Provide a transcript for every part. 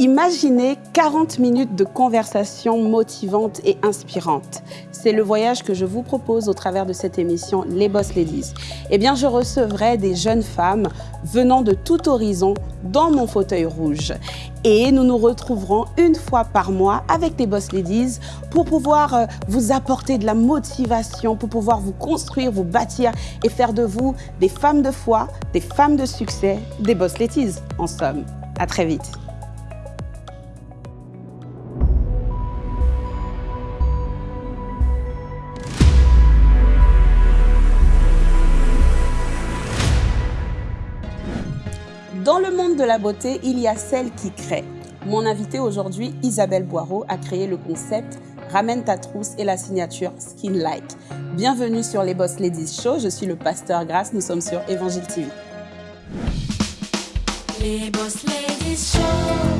Imaginez 40 minutes de conversation motivante et inspirante. C'est le voyage que je vous propose au travers de cette émission Les Boss Ladies. Eh bien, je recevrai des jeunes femmes venant de tout horizon dans mon fauteuil rouge. Et nous nous retrouverons une fois par mois avec les Boss Ladies pour pouvoir euh, vous apporter de la motivation, pour pouvoir vous construire, vous bâtir et faire de vous des femmes de foi, des femmes de succès, des Boss Ladies en somme. À très vite. De la beauté, il y a celle qui crée. Mon invité aujourd'hui, Isabelle Boireau, a créé le concept Ramène ta trousse et la signature Skin Like. Bienvenue sur les Boss Ladies Show, je suis le pasteur Grasse, nous sommes sur Évangile TV. Les Boss Ladies Show.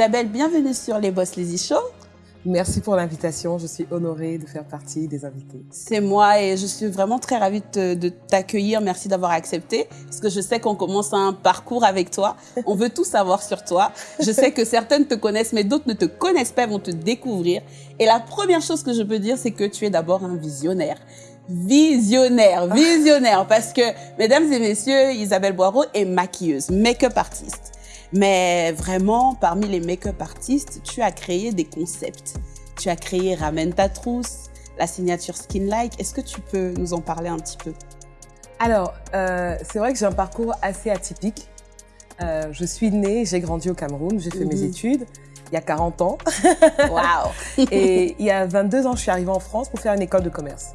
Isabelle, bienvenue sur les Boss Lazy Show. Merci pour l'invitation. Je suis honorée de faire partie des invités. C'est moi et je suis vraiment très ravie de t'accueillir. Merci d'avoir accepté parce que je sais qu'on commence un parcours avec toi. On veut tout savoir sur toi. Je sais que certaines te connaissent, mais d'autres ne te connaissent pas, vont te découvrir. Et la première chose que je peux dire, c'est que tu es d'abord un visionnaire visionnaire, visionnaire, parce que, mesdames et messieurs, Isabelle Boireau est maquilleuse, make-up artiste. Mais vraiment, parmi les make-up artistes, tu as créé des concepts. Tu as créé Ramène ta trousse, la signature Skin Like. Est-ce que tu peux nous en parler un petit peu? Alors, euh, c'est vrai que j'ai un parcours assez atypique. Euh, je suis née, j'ai grandi au Cameroun, j'ai fait mes mhm. études il y a 40 ans. Waouh Et il y a 22 ans, je suis arrivée en France pour faire une école de commerce.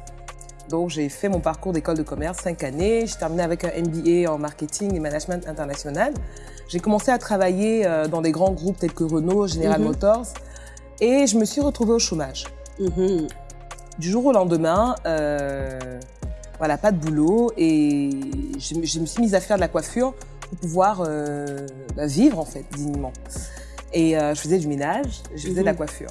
Donc, j'ai fait mon parcours d'école de commerce, 5 années. J'ai terminé avec un MBA en marketing et management international. J'ai commencé à travailler euh, dans des grands groupes tels que Renault, General mhm. Motors, et je me suis retrouvée au chômage. Mhm. Du jour au lendemain, euh, voilà, pas de boulot, et je, me suis mise à faire de la coiffure pour pouvoir euh, bah, vivre en fait dignement. Et je faisais du ménage, je faisais de la mhm. coiffure.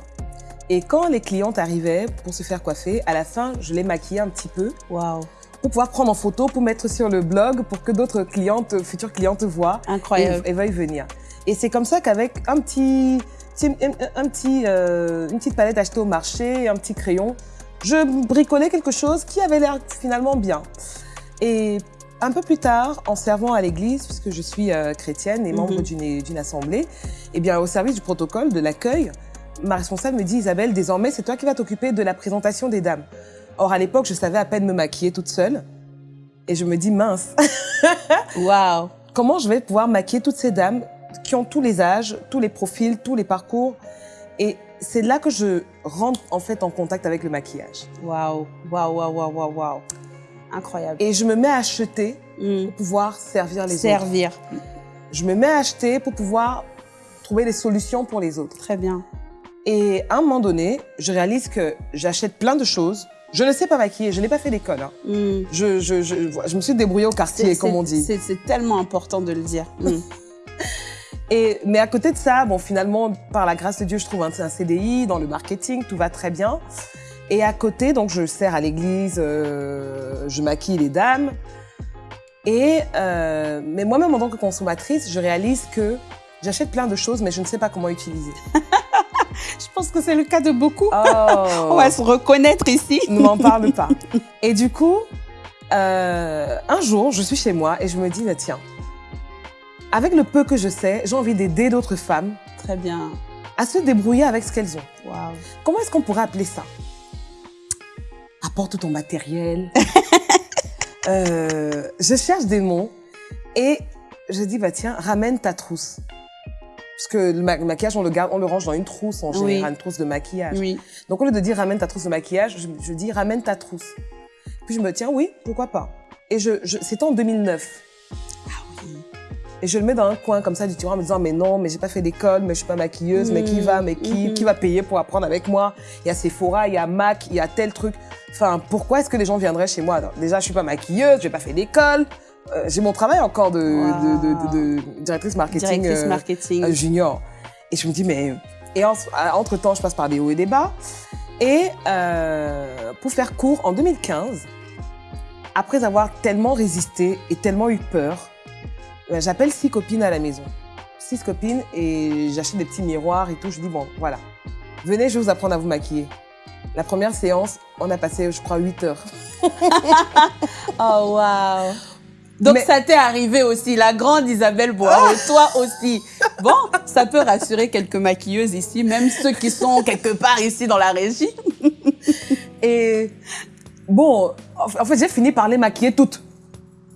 Et quand les clientes arrivaient pour se faire coiffer, à la fin, je les maquillais un petit peu. Waouh pour pouvoir prendre en photo, pour mettre sur le blog, pour que d'autres clientes, futures clientes voient Incroyable. Et, veuillent venir. Et c'est comme ça qu'avec un petit, un, petit, euh, une petite palette achetée au marché, un petit crayon, je bricolais quelque chose qui avait l'air finalement bien. Et un peu plus tard, en servant à l'église, puisque je suis euh, chrétienne et membre mhm. d'une assemblée, et eh bien au service du protocole, de l'accueil, ma responsable me dit Isabelle, désormais c'est toi qui vas t'occuper de la présentation des dames. Or, à l'époque, je savais à peine me maquiller toute seule. Et je me dis, mince. Waouh. Comment je vais pouvoir maquiller toutes ces dames qui ont tous les âges, tous les profils, tous les parcours? Et c'est là que je rentre en fait en contact avec le maquillage. Waouh, waouh, waouh, waouh, waouh. Incroyable. Et je me mets à acheter hmm. pour pouvoir servir les servir. autres. Servir. Je me mets à acheter pour pouvoir trouver des solutions pour les autres. Très bien. Et à un moment donné, je réalise que j'achète plein de choses je ne sais pas maquiller, je n'ai pas fait d'école. Hein. Hmm. Je, je, je, je, me suis débrouillée au quartier, comme on dit. C'est tellement important de le dire. Hmm. Et, mais à côté de ça, bon, finalement, par la grâce de Dieu, je trouve un, un CDI dans le marketing, tout va très bien. Et à côté, donc, je sers à l'église, euh, je maquille les dames. Et, euh, mais moi-même, en tant que consommatrice, je réalise que j'achète plein de choses, mais je ne sais pas comment utiliser. Je pense que c'est le cas de beaucoup. Oh. On va se reconnaître ici. Ne m'en parle pas. Et du coup, euh, un jour, je suis chez moi et je me dis, bah, tiens, avec le peu que je sais, j'ai envie d'aider d'autres femmes. Très bien. À se débrouiller avec ce qu'elles ont. Wow. Comment est-ce qu'on pourrait appeler ça? Apporte ton matériel. euh, je cherche des mots et j'ai dit, bah tiens, ramène ta trousse. Le, ma- le maquillage, on le garde, on le range dans une trousse en Oui. général, une trousse de maquillage. Oui. Donc au lieu de dire ramène ta trousse de maquillage, je, je dis ramène ta trousse. Puis je me tiens, oui, pourquoi pas. Et je, je c'était en 2009. Ah oui. Et je le mets dans un coin comme ça du tiroir en me disant mais non, mais j'ai pas fait d'école, mais je suis pas maquilleuse, mais qui Mhm. va, mais qui, Mhm. qui va payer pour apprendre avec moi? Il y a Sephora, il y a Mac, il y a tel truc. Enfin, pourquoi est-ce que les gens viendraient chez moi? Déjà, je suis pas maquilleuse, j'ai pas fait d'école. Euh, j'ai mon travail encore de, Wow. de, de- de- de directrice marketing, Directrice euh, marketing. euh, junior. Et je me dis mais et entre temps, je passe par des hauts et des bas. Et euh, pour faire court, en 2015, après avoir tellement résisté et tellement eu peur, j'appelle six copines à la maison. Six copines et j'achète des petits miroirs et tout. Je dis, bon, voilà. Venez, je vais vous apprendre à vous maquiller. La première séance, on a passé, je crois, 8 heures. Oh, waouh. Donc, Mais- ça t'est arrivé aussi, la grande Isabelle Boire, et toi aussi. Bon, ça peut rassurer quelques maquilleuses ici, même ceux qui sont quelque part ici dans la régie. Et bon, en fait, j'ai fini par les maquiller toutes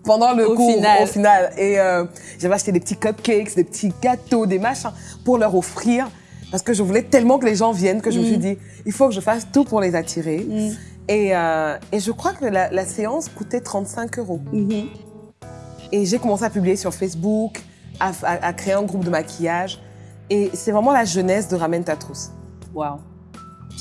pendant le Au cours, final. au final. Et euh, j'avais acheté des petits cupcakes, des petits gâteaux, des machins pour leur offrir parce que je voulais tellement que les gens viennent que je me suis dit, il faut que je fasse tout pour les attirer. Mm. Et, euh, et je crois que la, la séance coûtait 35 euros. Mhm. Et j'ai commencé à publier sur Facebook, à, à- à créer un groupe de maquillage. Et c'est vraiment la jeunesse de Ramène ta trousse. Waouh.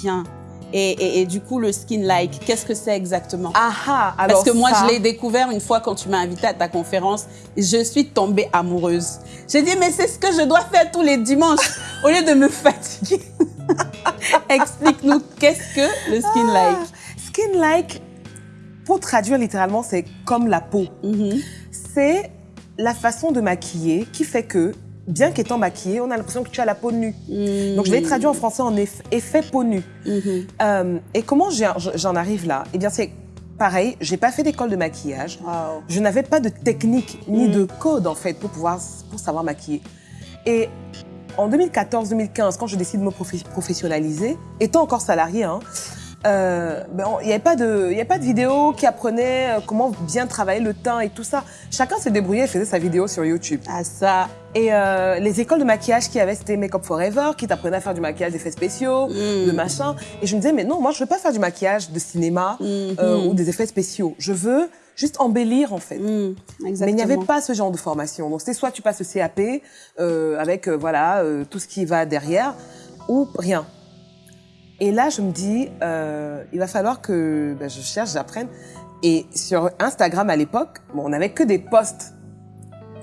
Bien. Et, et, et du coup, le skin like, qu'est-ce que c'est exactement? Ah ah alors Parce que moi, ça- je l'ai découvert une fois quand tu m'as invité à ta conférence. Je suis tombée amoureuse. J'ai dit, mais c'est ce que je dois faire tous les dimanches au lieu de me fatiguer. Explique-nous, qu'est-ce que le skin like? Skin like, pour traduire littéralement, c'est comme la peau. Mhm. C'est la façon de maquiller qui fait que, bien qu'étant maquillée, on a l'impression que tu as la peau nue. Mhm. Donc je l'ai traduit en français en eff- effet peau nue. Mhm. Euh, et comment j'en arrive là? Eh bien, c'est pareil, j'ai pas fait d'école de maquillage. Wow. Je n'avais pas de technique ni Mm. de code en fait pour pouvoir pour savoir maquiller. Et en 2014-2015, quand je décide de me professionnaliser, étant encore salarié, hein, euh, ben, on- il n'y avait pas de, il y avait pas de vidéo qui apprenait euh, comment bien travailler le teint et tout ça. Chacun s'est débrouillé et faisait sa vidéo sur YouTube. Ah ça. Et euh, les écoles de maquillage qu'il y avait, c'était Make Up Forever, qui t'apprenait à faire du maquillage d'effets spéciaux, Mm. de machin. Et je me disais, mais non, moi, je veux pas faire du maquillage de cinéma Mhm. euh, ou des effets spéciaux. Je veux juste embellir, en fait. Mhm. Mais il n'y avait pas ce genre de formation. Donc, c'est soit tu passes le CAP euh, avec euh, voilà euh, tout ce qui va derrière, ou rien. Et là, je me dis, euh, il va falloir que ben, je cherche, j'apprenne. Et sur Instagram à l'époque, bon, on n'avait que des posts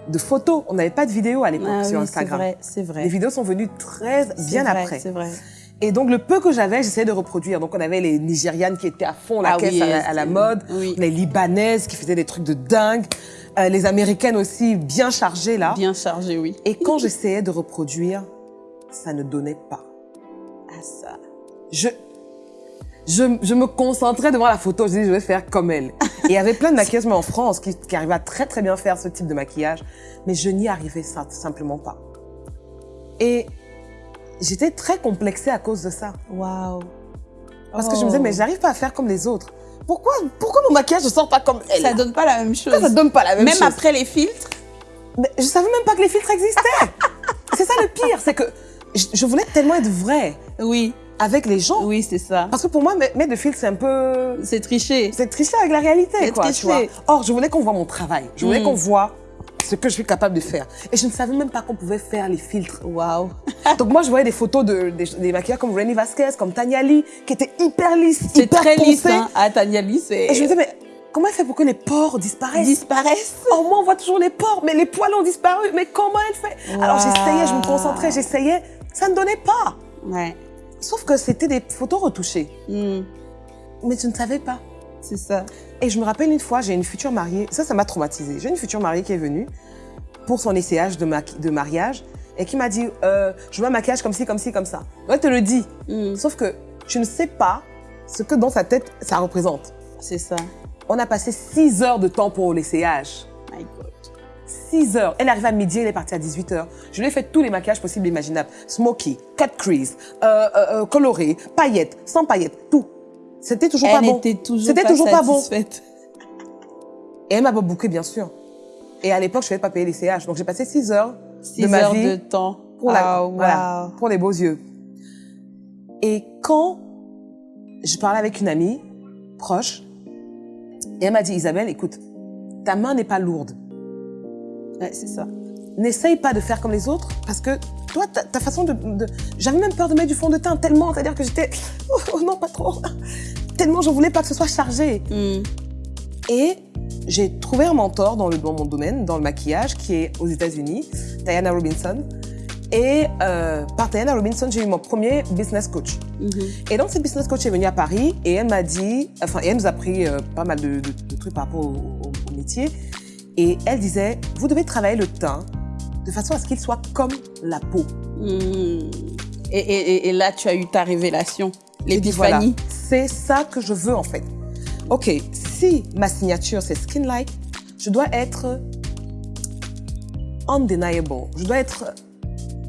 de photos. On n'avait pas de vidéos à l'époque Ah sur oui, c'est Instagram. vrai, c'est vrai. Les vidéos sont venues très C'est bien vrai, après. C'est vrai. Et donc, le peu que j'avais, j'essayais de reproduire. Donc, on avait les Nigérianes qui étaient à fond la Ah caisse oui, à, la, à la c'est- mode, oui. les Libanaises qui faisaient des trucs de dingue, euh, les Américaines aussi bien chargées là. Bien chargé, oui. Et quand j'essayais de reproduire, ça ne donnait pas. Ah ça. Je, je, je me concentrais devant la photo, je disais je vais faire comme elle. Et il y avait plein de maquilleuses, mais en France, qui, qui arrivaient à très très bien faire ce type de maquillage, mais je n'y arrivais ça- simplement pas. Et j'étais très complexée à cause de ça. Waouh. Parce que je me disais, mais j'arrive pas à faire comme les autres. Pourquoi, pourquoi mon maquillage ne sort pas comme elle? Ça donne pas la même chose. Pourquoi ça donne pas la même, Même chose? après les filtres? Mais je savais même pas que les filtres existaient. c'est ça le pire, c'est que je voulais tellement être vraie Oui, avec les gens. oui, c'est ça. Parce que pour moi, mettre de filtres, c'est un peu... C'est triché. C'est tricher avec la réalité, quoi, tu tricher. vois. Or, je voulais qu'on voit mon travail. Je voulais Mm. qu'on voit ce que je suis capable de faire. Et je ne savais même pas qu'on pouvait faire les filtres. Waouh. Donc moi, je voyais des photos de, des, des maquilleurs comme Renny Vasquez, comme Tania Lee, qui étaient hyper lisses, C'est hyper très lisse, poncées. hein. Ah, Tania Lee, c'est. Et je me disais, mais comment elle fait pour que les pores disparaissent? Disparaissent. Au moins, on voit toujours les pores, mais les poils ont disparu. Mais comment elle fait? Alors j'essayais, je me concentrais, j'essayais. Ça ne donnait pas. Ouais. Sauf que c'était des photos retouchées. Hmm, Mais je ne savais pas. C'est ça. Et je me rappelle une fois, j'ai une future mariée, ça, ça m'a traumatisée. J'ai une future mariée qui est venue pour son essayage de, mariage et qui m'a dit euh, Je veux un maquillage comme ci, comme ci, comme ça. Elle te le dit. Hmm, Sauf que tu ne sais pas ce que dans sa tête ça représente. C'est ça. On a passé 6 heures de temps pour l'essayage. My God. 6 heures. Elle arrive à midi, elle est partie à 18 heures. Je lui ai fait tous les maquillages possibles et imaginables. Smoky, cut crease, euh, euh, euh, coloré, paillettes, sans paillettes, tout. C'était toujours Elle pas bon. était toujours C'était pas toujours pas bon. satisfaite. Et elle m'a pas bouqué, bien sûr. Et à l'époque, je ne pas payer les CH. Donc, j'ai passé 6 heures 6 de ma heures vie de temps. pour, la, Ah, voilà, pour les beaux yeux. Et quand je parlais avec une amie proche, et elle m'a dit, Isabelle, écoute, ta main n'est pas lourde. Ouais, c'est ça. N'essaye pas de faire comme les autres, parce que toi, ta, ta façon de... de- J'avais même peur de mettre du fond de teint, tellement, c'est-à-dire que j'étais... Oh, oh non, pas trop. Tellement je voulais pas que ce soit chargé. Hmm. Et j'ai trouvé un mentor dans, le, dans mon domaine, dans le maquillage, qui est aux États-Unis, Diana Robinson. Et euh, par Diana Robinson, j'ai eu mon premier business coach. Mhm. Et donc, cette business coach est venue à Paris et elle m'a dit, enfin, elle nous a appris euh, pas mal de, de- de trucs par rapport au, au- au métier. Et elle disait, vous devez travailler le teint de façon à ce qu'il soit comme la peau. Hmm. Et, et- et- et là, tu as eu ta révélation, dit, voilà, l'épiphanie. c'est ça que je veux en fait. Ok, si ma signature c'est skin-like, je dois être undeniable. Je dois être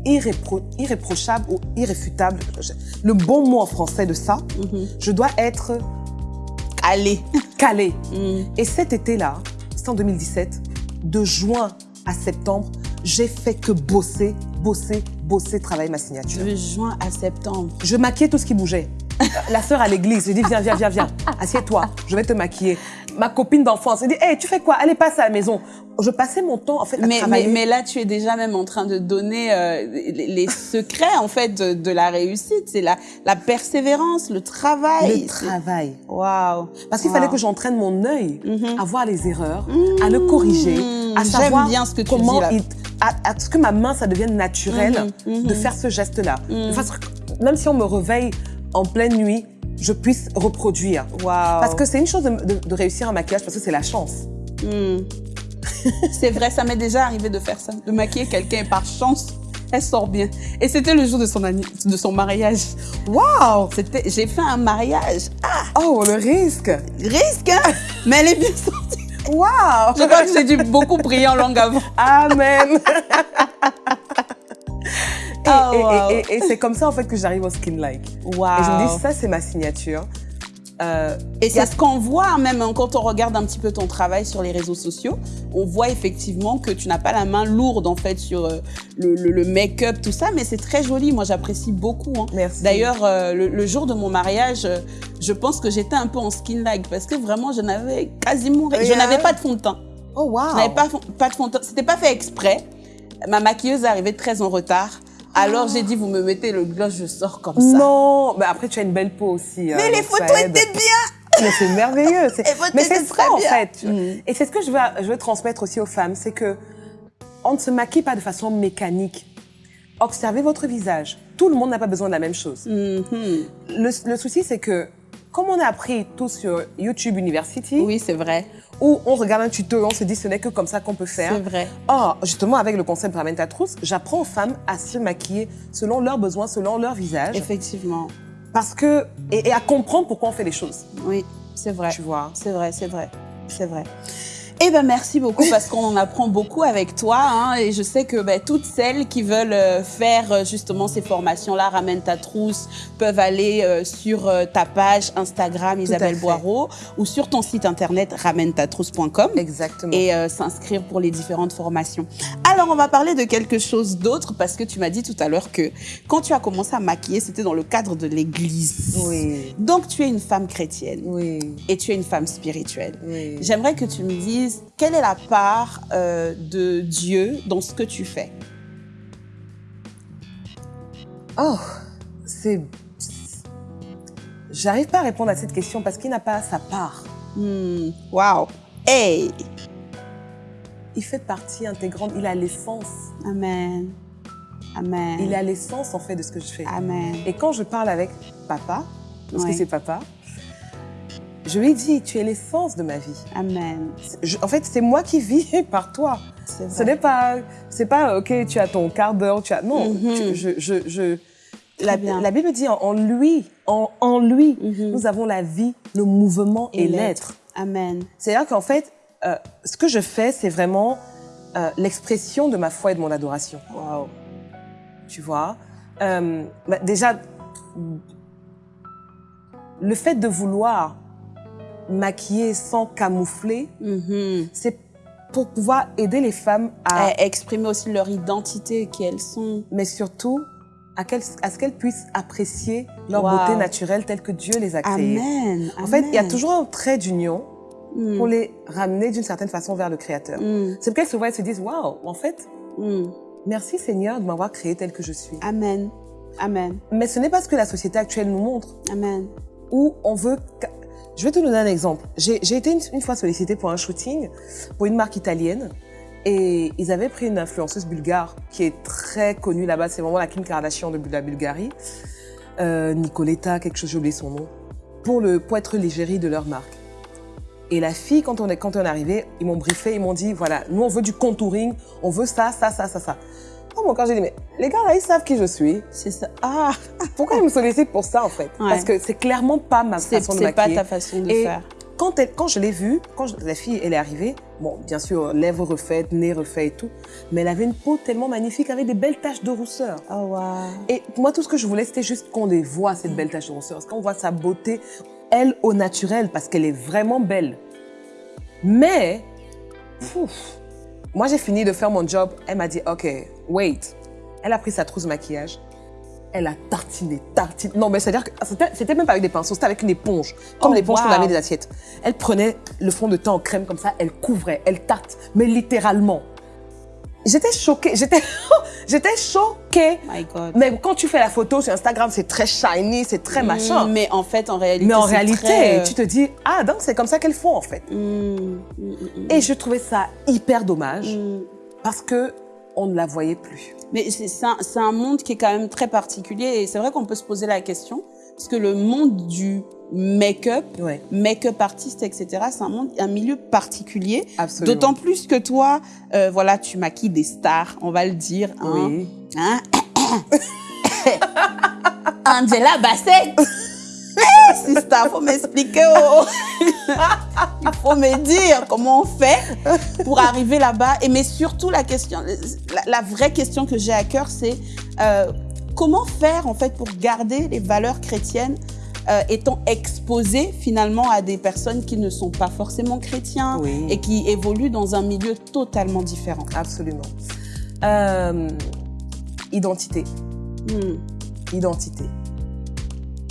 irrépro- irréprochable ou irréfutable. Le bon mot en français de ça, Mhm. je dois être Allez. calé. Hmm. Et cet été-là, en 2017, de juin à septembre, j'ai fait que bosser, bosser, bosser, travailler ma signature. De juin à septembre. Je maquillais tout ce qui bougeait. La sœur à l'église, je dis viens, viens, viens, viens, assieds-toi, je vais te maquiller. Ma copine d'enfance, elle dit hey, tu fais quoi? Allez, passe à la maison. Je passais mon temps en fait à Mais, mais, travailler. mais là, tu es déjà même en train de donner euh, les, les secrets en fait de, de la réussite. C'est la, la persévérance, le travail. le travail. Waouh. Parce qu'il Wow. fallait que j'entraîne mon œil Mhm. à voir les erreurs, à le corriger, à savoir bien ce que tu comment dis là. il- à, à ce que ma main ça devienne naturel Mhm, mhm. de faire ce geste-là. Mhm. Même si on me réveille en pleine nuit, je puisse reproduire. Waouh. Parce que c'est une chose de, de- de réussir un maquillage parce que c'est la chance. Hmm. c'est vrai, ça m'est déjà arrivé de faire ça, de maquiller quelqu'un par chance, elle sort bien. Et c'était le jour de son, de son mariage. Waouh j'ai fait un mariage. Ah, Oh, le risque risque, hein? Mais elle est bien sortie. Waouh Je crois que j'ai dû beaucoup prier en langue avant. Amen Et, Oh, et- wow. et- et- et c'est comme ça en fait que j'arrive au skin like. Waouh. Et je me dis ça c'est ma signature. Euh, Et c'est ce qu'on voit même hein, quand on regarde un petit peu ton travail sur les réseaux sociaux. On voit effectivement que tu n'as pas la main lourde en fait sur euh, le, le- le make-up, tout ça, mais c'est très joli. Moi, j'apprécie beaucoup. hein. Merci. D'ailleurs, euh, le, le jour de mon mariage, je pense que j'étais un peu en skin like parce que vraiment, je n'avais quasiment, je Yeah. n'avais pas de fond de teint. oh wow. Je n'avais pas, pas de fond de teint. C'était pas fait exprès. Ma maquilleuse est arrivée très en retard. Alors j'ai dit, vous me mettez le gloss, je sors comme ça. Non, mais après tu as une belle peau aussi. Mais hein, les photos étaient bien. Mais c'est merveilleux. Mais c'est ça en fait. Mm. Et c'est ce que je veux, je veux transmettre aussi aux femmes, c'est que on ne se maquille pas de façon mécanique. Observez votre visage. Tout le monde n'a pas besoin de la même chose. Mhm. Le, le souci, c'est que comme on a appris tout sur YouTube University, Oui, c'est vrai. Où on regarde un tuto et on se dit ce n'est que comme ça qu'on peut faire. C'est vrai. Or, justement, avec le concept Ramenta Trousse, j'apprends aux femmes à se maquiller selon leurs besoins, selon leur visage. Effectivement. Parce que, et, et à comprendre pourquoi on fait les choses. Oui, c'est vrai. Tu vois. C'est vrai, c'est vrai, c'est vrai. Eh ben merci beaucoup parce qu'on en apprend beaucoup avec toi hein, et je sais que ben, toutes celles qui veulent euh, faire euh, justement ces formations-là, ramène ta trousse, peuvent aller euh, sur euh, ta page Instagram Isabelle. Boireau ou sur ton site internet ramène-ta-trousse.com Exactement. et euh, s'inscrire pour les différentes formations. Alors, on va parler de quelque chose d'autre parce que tu m'as dit tout à l'heure que quand tu as commencé à maquiller, c'était dans le cadre de l'église. Oui. Donc, tu es une femme chrétienne Oui. et tu es une femme spirituelle. Oui. J'aimerais que tu me dises quelle est la part euh, de Dieu dans ce que tu fais? Oh, c'est. J'arrive pas à répondre à cette question parce qu'il n'a pas sa part. Hmm, Wow. Hey. Il fait partie intégrante, il a l'essence. Amen. Amen. Il a l'essence en fait de ce que je fais. Amen. Et quand je parle avec papa, parce que c'est papa, je lui dis tu es l'essence de ma vie. Amen. Je- en fait, c'est moi qui vis par toi. C'est Ce n'est pas, c'est pas ok, tu as ton quart d'heure, tu as non. Mhm. tu- je, je, je- la, Bible dit en, en lui, en, en lui, Mhm. nous avons la vie, le mouvement et, l'être. Amen. C'est-à-dire qu'en fait, euh, ce que je fais, c'est vraiment euh, l'expression de ma foi et de mon adoration. Wow. Tu vois, Euh, bah, déjà, le fait de vouloir maquiller sans camoufler, Mhm. c'est pour pouvoir aider les femmes à... à exprimer aussi leur identité, qui elles sont. Mais surtout, à, ce qu'elles puissent apprécier leur Wow. beauté naturelle telle que Dieu les a créées. Amen. En fait, il y a toujours un trait d'union Mm. pour les ramener d'une certaine façon vers le Créateur. Mm. C'est pour qu'elles se voient et se disent, waouh, en fait, Mm. merci Seigneur de m'avoir créé telle que je suis. Amen. Amen. Mais ce n'est pas ce que la société actuelle nous montre. Amen. où on veut... Je vais te donner un exemple. J'ai été une, une fois sollicitée pour un shooting pour une marque italienne et ils avaient pris une influenceuse bulgare qui est très connue là-bas. C'est vraiment la Kim Kardashian de la Bulgarie. Euh, Nicoletta, quelque chose, j'ai oublié son nom. Pour, le, pour être l'égérie de leur marque. Et la fille, quand on est, quand on est arrivé, ils m'ont briefé, ils m'ont dit, voilà, nous on veut du contouring, on veut ça, ça, ça, ça, ça. Quand j'ai dit, mais les gars là, ils savent qui je suis. C'est ça. Ah, Pourquoi ils me sollicitent pour ça en fait? Ouais. Parce que c'est clairement pas ma façon de c'est pas maquiller. ta façon de Et faire. quand, elle- quand je l'ai vue, quand je- la fille elle est arrivée, bon bien sûr lèvres refaites, nez refait et tout, mais elle avait une peau tellement magnifique avec des belles taches de rousseur. Oh, wow. Et moi tout ce que je voulais c'était juste qu'on les voit cette belle tache de rousseur, parce qu'on voit sa beauté, elle au naturel, parce qu'elle est vraiment belle. Mais, pouf, moi j'ai fini de faire mon job, elle m'a dit ok, wait. Elle a pris sa trousse maquillage, elle a tartiné, tartiné. Non, mais c'est-à-dire que c'était- c'était même pas avec des pinceaux, c'était avec une éponge, comme Oh, l'éponge pour wow. laver des assiettes. Elle prenait le fond de teint en crème comme ça, elle couvrait, elle tarte, mais littéralement. J'étais choquée, j'étais j'étais choquée. My God. Mais quand tu fais la photo sur Instagram, c'est très shiny, c'est très machin. Mm, Mais en fait, en réalité, Mais en réalité, très, euh, tu te dis, ah, donc c'est comme ça qu'elles font en fait. mm, mm, Et je trouvais ça hyper dommage mm. parce que on ne la voyait plus. Mais c'est un, un monde qui est quand même très particulier et c'est vrai qu'on peut se poser la question parce que le monde du make-up, Ouais, make-up artiste, etc., c'est un monde, un milieu particulier. absolument. D'autant plus que toi, euh, voilà, tu maquilles des stars, on va le dire. Hein, Oui. Hein? Angela Bassett faut m'expliquer. oh. Il faut me dire comment on fait pour arriver là-bas. Et mais surtout la question, la, la vraie question que j'ai à cœur, c'est euh, comment faire en fait pour garder les valeurs chrétiennes euh, étant exposées finalement à des personnes qui ne sont pas forcément chrétiens Oui. et qui évoluent dans un milieu totalement différent? Absolument. Euh, identité. Hmm. Identité.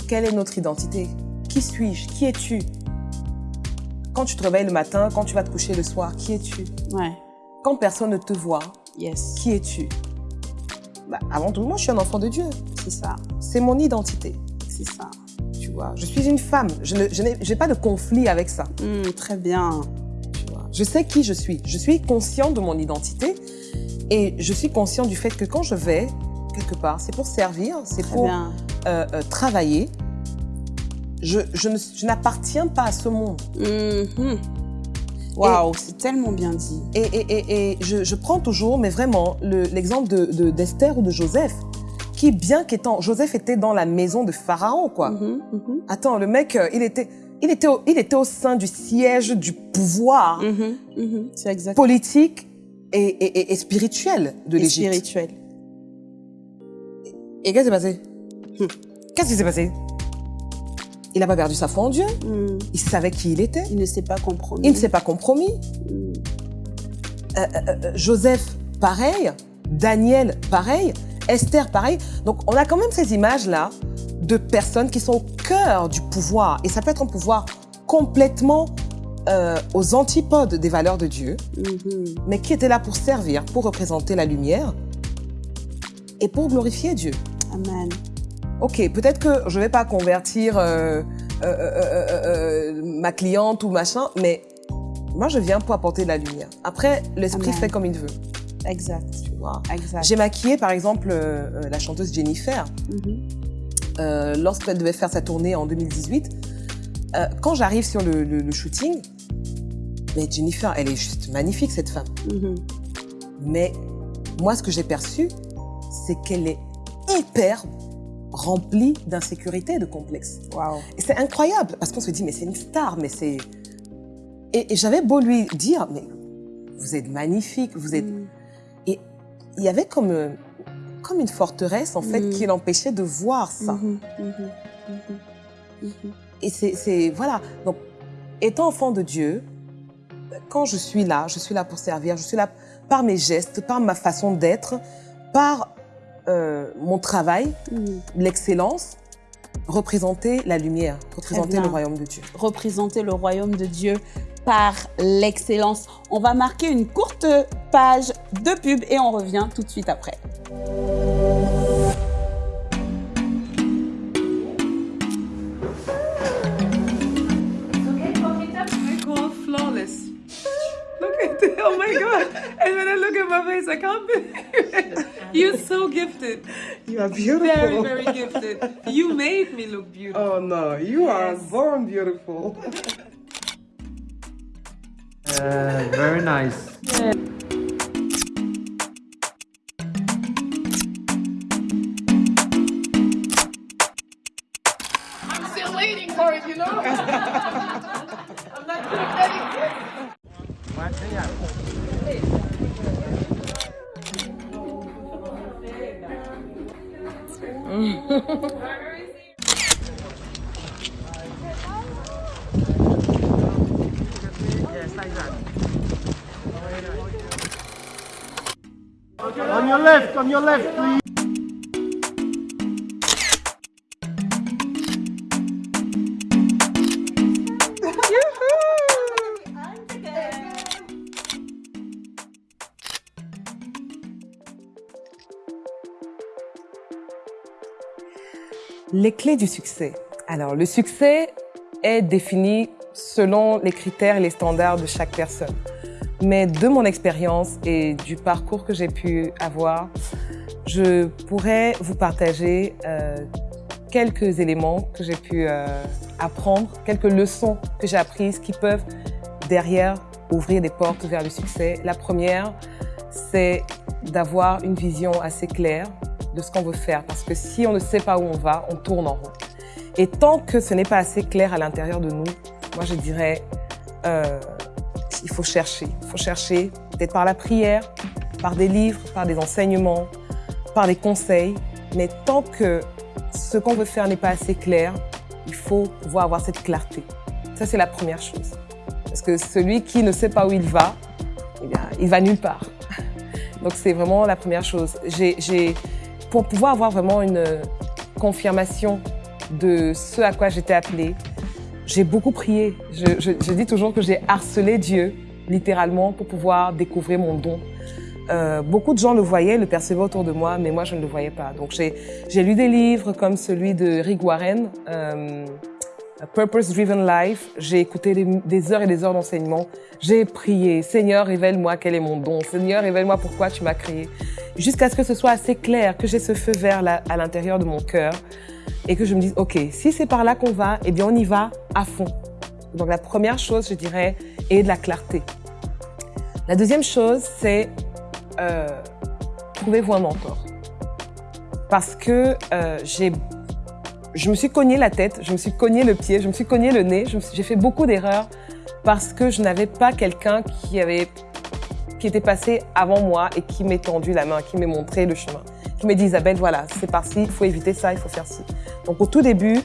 Quelle est notre identité? Qui suis-je? Qui es-tu? Quand tu te réveilles le matin, quand tu vas te coucher le soir, qui es-tu? Ouais. Quand personne ne te voit, Yes. qui es-tu? Bah, Avant tout, moi, je suis un enfant de Dieu. C'est ça. C'est mon identité. C'est ça. Tu vois, je suis une femme. Je n'ai pas de conflit avec ça. Hmm, très bien. tu vois. Je sais qui je suis. Je suis conscient de mon identité et je suis conscient du fait que quand je vais quelque part, c'est pour servir, c'est pour euh, euh, travailler. Je, n'appartiens pas à ce monde. Mhm. Waouh, c'est tellement bien dit. Et, et- et- et je, je prends toujours, mais vraiment, le- l'exemple de, de- d'Esther ou de Joseph, qui, bien qu'étant... Joseph était dans la maison de Pharaon, quoi. Mhm, mhm. Attends, le mec, euh, il était, il, était au, il était au sein du siège du pouvoir Mhm, exact. politique et, et- et- et spirituel de l'Égypte. spirituel. Et qu'est-ce qui s'est passé? Hmm. Qu'est-ce qui s'est passé? Il n'a pas perdu sa foi en Dieu. Hmm. Il savait qui il était. Il ne s'est pas compromis. Il ne s'est pas compromis. Hmm. Euh, Joseph, pareil. Daniel, pareil. Esther, pareil. Donc, on a quand même ces images-là de personnes qui sont au cœur du pouvoir. Et ça peut être un pouvoir complètement euh, aux antipodes des valeurs de Dieu, Mhm. mais qui étaient là pour servir, pour représenter la lumière et pour glorifier Dieu. Amen. Ok, peut-être que je vais pas convertir euh, euh, euh, ma cliente ou machin, mais moi je viens pour apporter de la lumière. Après, l'esprit fait comme il veut. Exact. J'ai maquillé par exemple la chanteuse Jennifer Mhm. euh, lorsqu'elle devait faire sa tournée en 2018. Euh, quand j'arrive sur le, le- le shooting, mais Jennifer, elle est juste magnifique cette femme. Mhm. Mais moi, ce que j'ai perçu, c'est qu'elle est hyper remplie d'insécurité et de complexes. Waouh. Et c'est incroyable parce qu'on se dit, mais c'est une star, mais c'est. Et, et j'avais beau lui dire, mais vous êtes magnifique, vous êtes. Hmm. Et il y avait comme, euh, comme une forteresse, en fait, Mm. qui l'empêchait de voir ça. Mhm. Mhm. Et c'est- Voilà. Donc, étant enfant de Dieu, quand je suis là, je suis là pour servir, je suis là par mes gestes, par ma façon d'être, par euh, mon travail, Mm. l'excellence, représenter la lumière, représenter le royaume de Dieu. représenter le royaume de Dieu par l'excellence. On va marquer une courte page de pub et on revient tout de suite après. Oh my God. And when I look at my face, I can't believe it. You're so gifted. You are beautiful. Very, very gifted. You made me look beautiful. Oh no, you are Yes. born beautiful. Uh, very nice. I'm On your left. Les clés du succès. Alors, le succès est défini selon les critères et les standards de chaque personne. Mais de mon expérience et du parcours que j'ai pu avoir, je pourrais vous partager euh, quelques éléments que j'ai pu euh, apprendre, quelques leçons que j'ai apprises qui peuvent derrière ouvrir des portes vers le succès. La première, c'est d'avoir une vision assez claire de ce qu'on veut faire. Parce que si on ne sait pas où on va, on tourne en rond. Et tant que ce n'est pas assez clair à l'intérieur de nous, moi je dirais, euh, il faut chercher. Il faut chercher peut-être par la prière, par des livres, par des enseignements, par des conseils. Mais tant que ce qu'on veut faire n'est pas assez clair, il faut pouvoir avoir cette clarté. Ça, c'est la première chose. Parce que celui qui ne sait pas où il va, eh il va nulle part. Donc, c'est vraiment la première chose. J'ai- pour pouvoir avoir vraiment une confirmation de ce à quoi j'étais appelée, j'ai beaucoup prié. Je, je- je dis toujours que j'ai harcelé Dieu, littéralement, pour pouvoir découvrir mon don. Euh, beaucoup de gens le voyaient, le percevaient autour de moi, mais moi, je ne le voyais pas. Donc, j'ai lu des livres comme celui de Rick Warren, euh, Purpose Driven Life. J'ai écouté des, des heures et des heures d'enseignement. J'ai prié, Seigneur, révèle-moi quel est mon don. Seigneur, révèle-moi pourquoi tu m'as créé. Jusqu'à ce que ce soit assez clair, que j'ai ce feu vert là, à l'intérieur de mon cœur et que je me dise, OK, si c'est par là qu'on va, eh bien, on y va à fond. Donc, la première chose, je dirais, est de la clarté. La deuxième chose, c'est euh, trouvez-vous un mentor. Parce que euh, je me suis cogné la tête, je me suis cogné le pied, je me suis cogné le nez, j'ai fait beaucoup d'erreurs parce que je n'avais pas quelqu'un qui avait, qui était passé avant moi et qui m'ait tendu la main, qui m'ait montré le chemin, qui m'a dit Isabelle, voilà, c'est par-ci, il faut éviter ça, il faut faire ci. Donc au tout début,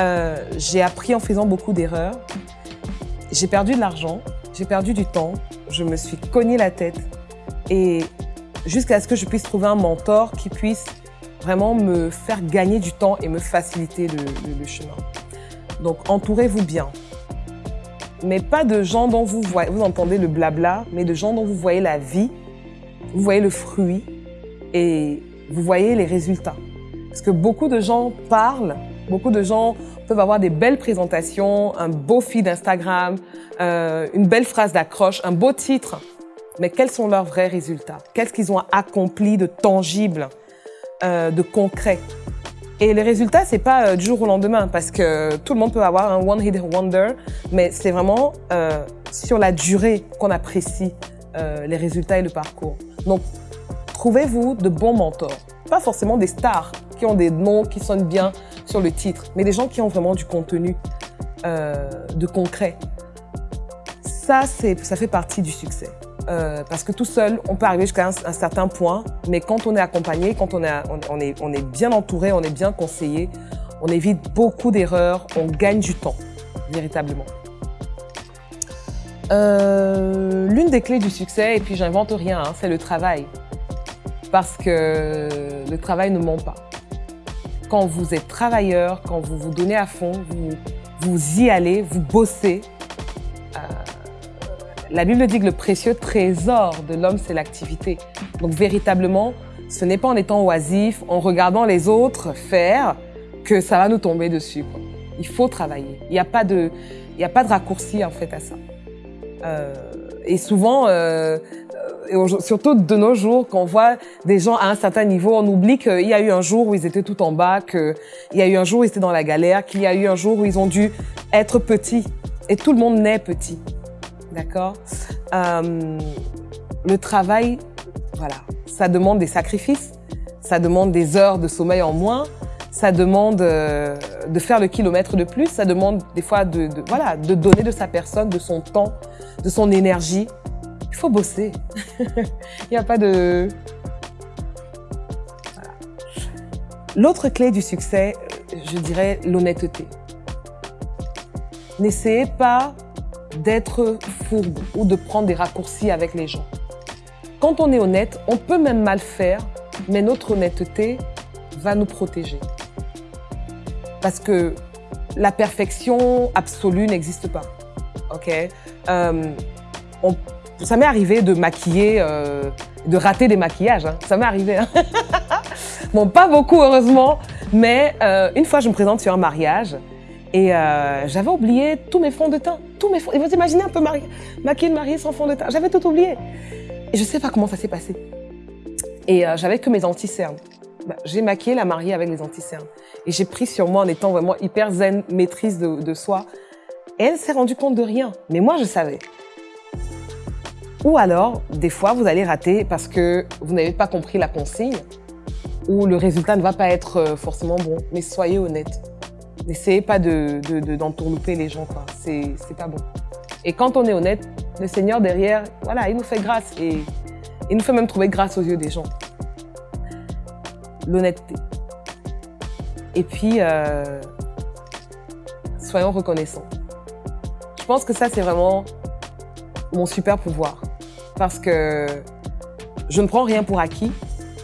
euh, j'ai appris en faisant beaucoup d'erreurs. J'ai perdu de l'argent, j'ai perdu du temps, je me suis cogné la tête et jusqu'à ce que je puisse trouver un mentor qui puisse vraiment me faire gagner du temps et me faciliter le, le- le chemin. Donc entourez-vous bien. Mais pas de gens dont vous, voyez, vous entendez le blabla, mais de gens dont vous voyez la vie, vous voyez le fruit et vous voyez les résultats. Parce que beaucoup de gens parlent, beaucoup de gens peuvent avoir des belles présentations, un beau feed Instagram, euh, une belle phrase d'accroche, un beau titre. Mais quels sont leurs vrais résultats? Qu'est-ce qu'ils ont accompli de tangible, euh, de concret? Et les résultats, c'est pas euh, du jour au lendemain, parce que tout le monde peut avoir un one hit wonder, mais c'est vraiment euh, sur la durée qu'on apprécie les résultats et le parcours. Donc, trouvez-vous de bons mentors. Pas forcément des stars qui ont des noms qui sonnent bien sur le titre, mais des gens qui ont vraiment du contenu de concret. Ça, ça fait partie du succès. Euh, parce que tout seul, on peut arriver jusqu'à un, certain point, mais quand on est accompagné, quand on est bien entouré, on est bien conseillé, on évite beaucoup d'erreurs, on gagne du temps, véritablement. Euh, L'une des clés du succès, et puis j'invente rien, hein, c'est le travail. Parce que le travail ne ment pas. Quand vous êtes travailleur, quand vous vous donnez à fond, vous, vous y allez, vous bossez. La Bible dit que le précieux trésor de l'homme, c'est l'activité. Donc véritablement, ce n'est pas en étant oisif, en regardant les autres faire, que ça va nous tomber dessus. Il faut travailler. Il n'y a pas de, a pas de raccourci en fait à ça. Euh, et souvent, euh, et surtout de nos jours, quand on voit des gens à un certain niveau, on oublie qu'il y a eu un jour où ils étaient tout en bas, qu'il y a eu un jour où ils étaient dans la galère, qu'il y a eu un jour où ils ont dû être petits. Et tout le monde naît petit. D'accord Euh, Le travail, voilà, ça demande des sacrifices, ça demande des heures de sommeil en moins, ça demande euh, de faire le kilomètre de plus, ça demande des fois de, voilà, de donner de sa personne, de son temps, de son énergie. Il faut bosser. Il n'y a pas de... L'autre clé du succès, je dirais l'honnêteté. N'essayez pas d'être fourbe ou de prendre des raccourcis avec les gens. Quand on est honnête, on peut même mal faire, mais notre honnêteté va nous protéger. Parce que la perfection absolue n'existe pas. Ok? Euh, Ça m'est arrivé de maquiller, euh, de rater des maquillages. hein. Ça m'est arrivé. hein. bon, pas beaucoup heureusement, mais euh, une fois je me présente sur un mariage et euh, j'avais oublié tous mes fonds de teint. Tous mes fonds. Et vous imaginez un peu mari- maquiller une mariée sans fond de teint. J'avais tout oublié. Et je sais pas comment ça s'est passé. Et euh, j'avais que mes anti-cernes. Bah, j'ai maquillé la mariée avec les anti-cernes. Et j'ai pris sur moi en étant vraiment hyper zen, maîtrise de, de soi. Et elle s'est rendue compte de rien. Mais moi, je savais. Ou alors, des fois, vous allez rater parce que vous n'avez pas compris la consigne ou le résultat ne va pas être euh, forcément bon. Mais soyez honnête. N'essayez pas de, de, de- d'entourlouper les gens, quoi. C'est pas bon. Et quand on est honnête, le Seigneur derrière, voilà, il nous fait grâce et il nous fait même trouver grâce aux yeux des gens. L'honnêteté. Et puis, euh, soyons reconnaissants. Je pense que ça, c'est vraiment mon super pouvoir. Parce que je ne prends rien pour acquis.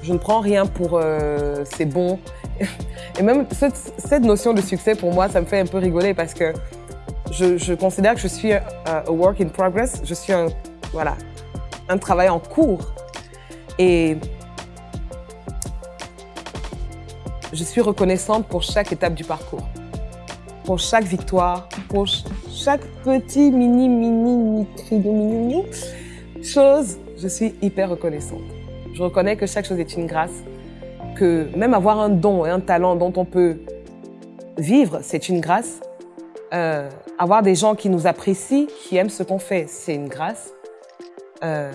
Je ne prends rien pour euh, c'est bon. Et même cette, cette notion de succès, pour moi, ça me fait un peu rigoler parce que je, je considère que je suis un a work in progress. Je suis un, voilà, un travail en cours. Et je suis reconnaissante pour chaque étape du parcours, pour chaque victoire, pour ch- chaque petit mini, mini, micri, mini, mini chose. Je suis hyper reconnaissante. Je reconnais que chaque chose est une grâce, même avoir un don et un talent dont on peut vivre, c'est une grâce. Euh, avoir des gens qui nous apprécient, qui aiment ce qu'on fait, c'est une grâce. Euh,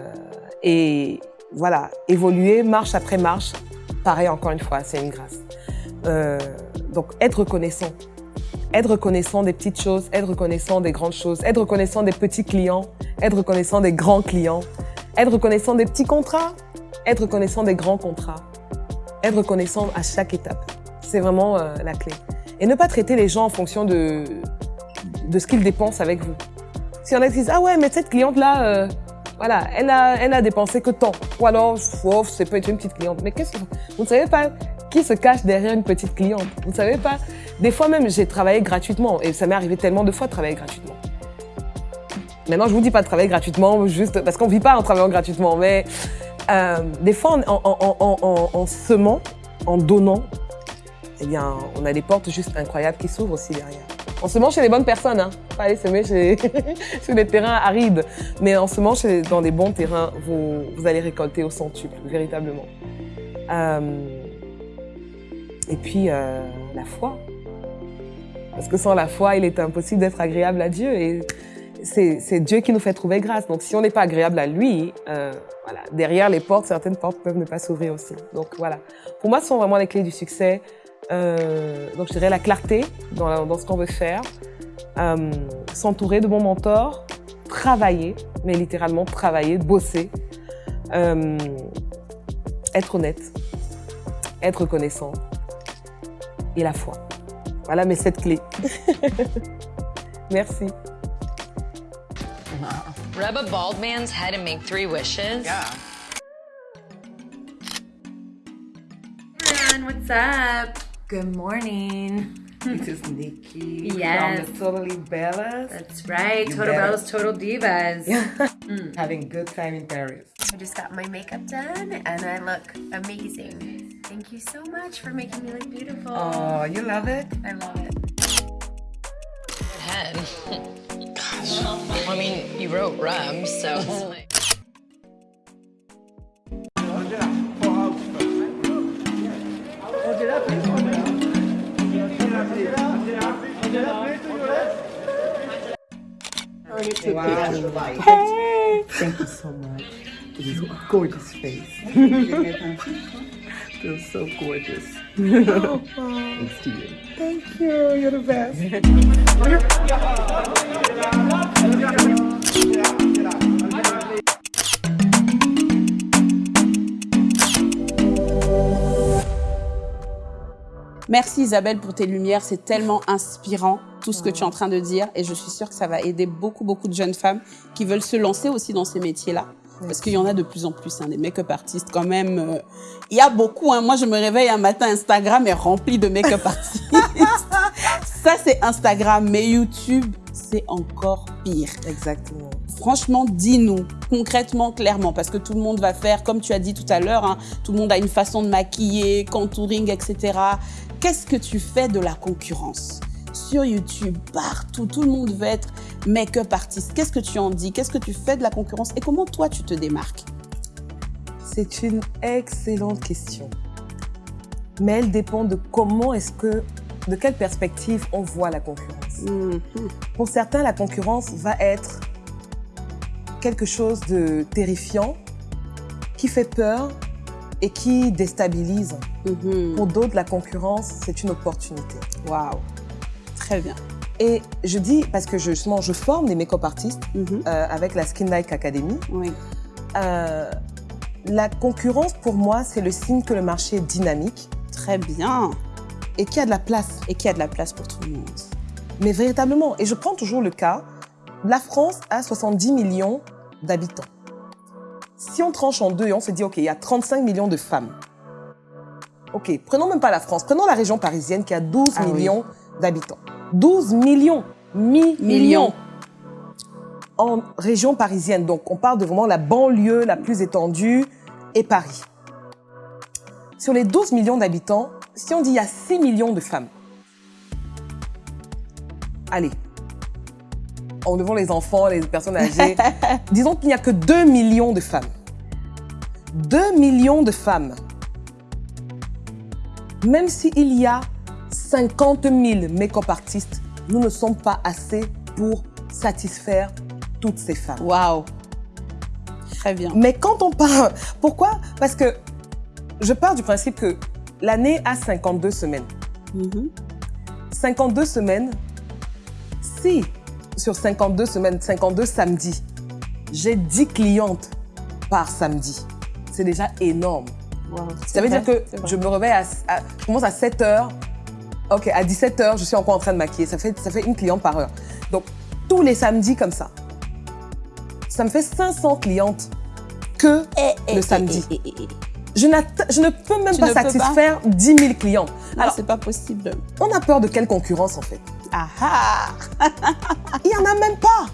et voilà, évoluer marche après marche, pareil encore une fois, c'est une grâce. Euh, donc être reconnaissant, être reconnaissant des petites choses, être reconnaissant des grandes choses, être reconnaissant des petits clients, être reconnaissant des grands clients, être reconnaissant des petits contrats, être reconnaissant des grands contrats, être reconnaissant à chaque étape. C'est vraiment euh, la clé. Et ne pas traiter les gens en fonction de, de ce qu'ils dépensent avec vous. Si on a qui disent, ah ouais, mais cette cliente-là, euh, voilà, elle a, elle a dépensé que tant. Ou alors, oh, c'est peut être une petite cliente. Mais qu'est-ce que vous ne savez pas qui se cache derrière une petite cliente? Vous ne savez pas? Des fois même, j'ai travaillé gratuitement et ça m'est arrivé tellement de fois de travailler gratuitement. Maintenant, je vous dis pas de travailler gratuitement, juste parce qu'on vit pas en travaillant gratuitement, mais euh, des fois, en, en, en, en, en- en semant, en donnant, eh bien, on a des portes juste incroyables qui s'ouvrent aussi derrière. On se mange chez les bonnes personnes, hein. Pas aller semer chez, sur des terrains arides. Mais en se mange dans des bons terrains, vous, vous allez récolter au centuple, véritablement. Euh, et puis, euh, la foi. Parce que sans la foi, il est impossible d'être agréable à Dieu. Et c'est c'est Dieu qui nous fait trouver grâce. Donc, si on n'est pas agréable à lui, euh, voilà, derrière les portes, certaines portes peuvent ne pas s'ouvrir aussi. Donc, voilà. Pour moi, ce sont vraiment les clés du succès. Euh, donc, je dirais la clarté dans, la- dans ce qu'on veut faire, euh, s'entourer de bons mentors, travailler, mais littéralement travailler, bosser, euh, être honnête, être reconnaissant et la foi. Voilà mes sept clés. Merci. Wow. Rub a bald man's head and make three wishes? Yeah. everyone, what's up? Good morning. It is Nikki Yes. from the Totally Bellas. That's right, You Total better. Bellas, Total Divas. Mm. Having good time in Paris. I just got my makeup done and I look amazing. Thank you so much for making me look beautiful. Oh, you love it? I love it. Good head. Gosh. I mean, you wrote Rub, so it's like. Wow. Thank you so much. It is a gorgeous face. Feels so gorgeous. Thanks to you. Thank you. You're the best. Merci Isabelle pour tes lumières, c'est tellement inspirant tout ce que tu es en train de dire et je suis sûre que ça va aider beaucoup beaucoup de jeunes femmes qui veulent se lancer aussi dans ces métiers-là. Parce qu'il y en a de plus en plus, hein, des make-up artistes quand même. euh, Il y a beaucoup. Hein. Moi, je me réveille un matin, Instagram est rempli de make-up artistes. Ça, c'est Instagram, mais YouTube, c'est encore pire. Exactement. Franchement, dis-nous concrètement, clairement, parce que tout le monde va faire, comme tu as dit tout à l'heure, hein, tout le monde a une façon de maquiller, contouring, etc. Qu'est-ce que tu fais de la concurrence? Sur YouTube, partout, tout le monde veut être make-up artiste. Qu'est-ce que tu en dis? Qu'est-ce que tu fais de la concurrence? Et comment toi, tu te démarques? C'est une excellente question. Mais elle dépend de comment est-ce que, de quelle perspective on voit la concurrence. Mhm. Pour certains, la concurrence va être quelque chose de terrifiant, qui fait peur et qui déstabilise. Mhm. Pour d'autres, la concurrence, c'est une opportunité. Waouh Très bien. Et je dis, parce que je- justement, je forme des make-up artistes Mhm. euh, avec la Skin Like Academy. Oui. Euh, la concurrence, pour moi, c'est le signe que le marché est dynamique Très bien. et qu'il y a de la place. Et qu'il y a de la place pour tout le monde. Mais véritablement, et je prends toujours le cas, la France a 70 millions d'habitants. Si on tranche en deux et on se dit, OK, il y a 35 millions de femmes. OK, prenons même pas la France, prenons la région parisienne qui a 12 Ah oui. D'habitants. 12 millions, mi Millions. millions en région parisienne. Donc, on parle de vraiment la banlieue la plus étendue et Paris. Sur les 12 millions d'habitants, si on dit il y a 6 millions de femmes, allez, en devant les enfants, les personnes âgées, disons qu'il n'y a que 2 millions de femmes. 2 millions de femmes. Même s'il y a 50 000 make-up artistes, nous ne sommes pas assez pour satisfaire toutes ces femmes. Waouh Très bien. Mais quand on parle, pourquoi? Parce que je pars du principe que l'année a 52 semaines. Mhm. 52 semaines, si sur 52 semaines, 52 samedis, j'ai 10 clientes par samedi, c'est déjà énorme. Waouh. Ça veut dire que je me réveille à, à- je commence à 7 heures. Ok, à 17 heures, je suis encore en train de maquiller. Ça fait, ça fait une cliente par heure. Donc, tous les samedis comme ça. Ça me fait 500 clientes que Eh, le samedi. eh, eh, eh, eh. Je, je ne peux même Tu pas satisfaire 10 000 clients. Non, Alors, c'est pas possible. on a peur de quelle concurrence en fait? Ah ah Il n'y en a même pas.